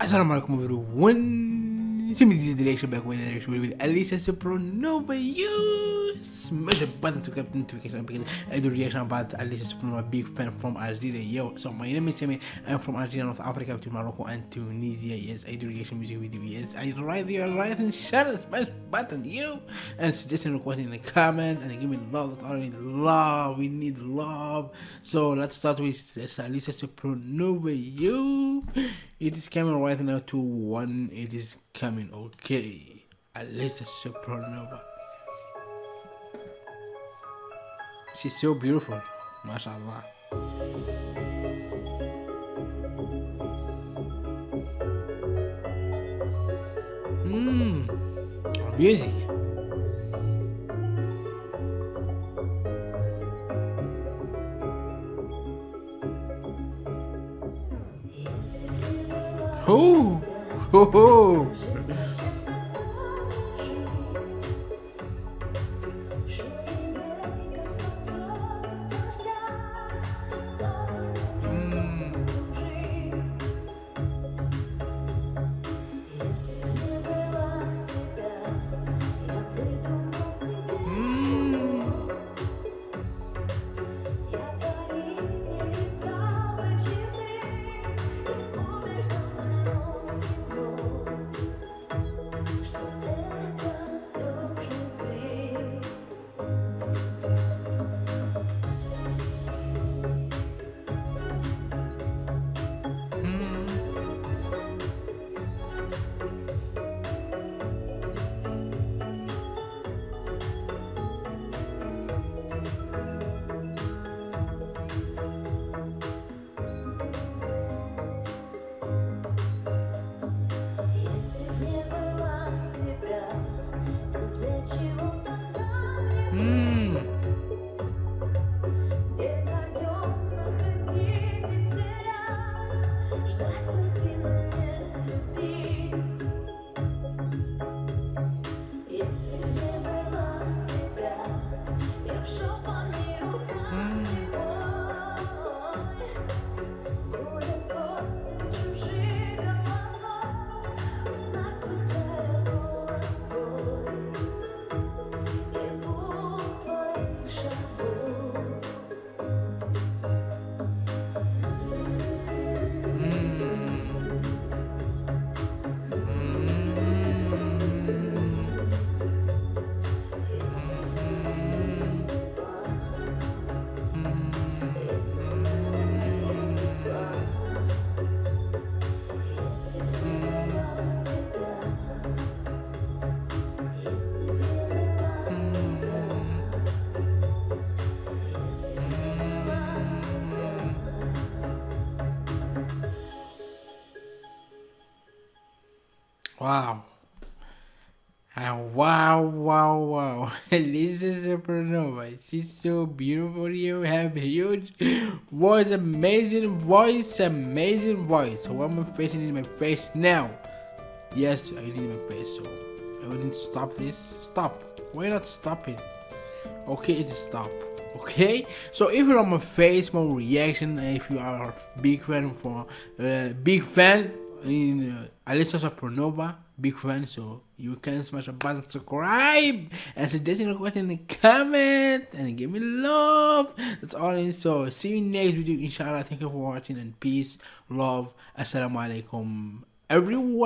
Assalamu alaikum everyone. See me this reaction back with the reaction with Alisa Supernova. You smash the button to get notification because I do reaction about Alisa Supernova, big fan from Algeria. Yo, so my name is Sammy. I'm from Algeria, North Africa, between Morocco and Tunisia. Yes, I do reaction music video. Yes, I write your right and share the smash button. You and suggesting request in the comment and give me love. That's all we need. Love. We need love. So let's start with Alisa Supernova. You. It is coming right now to one. It is coming. Okay. Alisa Supernova. She's so beautiful. MashaAllah. Mmm. Music. Oh, oh, Wow. Ah, wow, wow, wow. this is Supernova. She's so beautiful. You have huge voice, amazing voice, amazing voice. So I'm facing in my face now. Yes, I need my face. So I need stop this. Stop. Why not stop it? Okay, it is stop. Okay, so if you're on my face, more reaction. If you are a big fan for uh, big fan in uh, Alisa Supernova, big fan, so you can smash a button, subscribe, and suggesting request in the comment, and give me love. That's all in. So see you next video, inshallah. Thank you for watching, and peace, love, assalamu alaikum, everyone.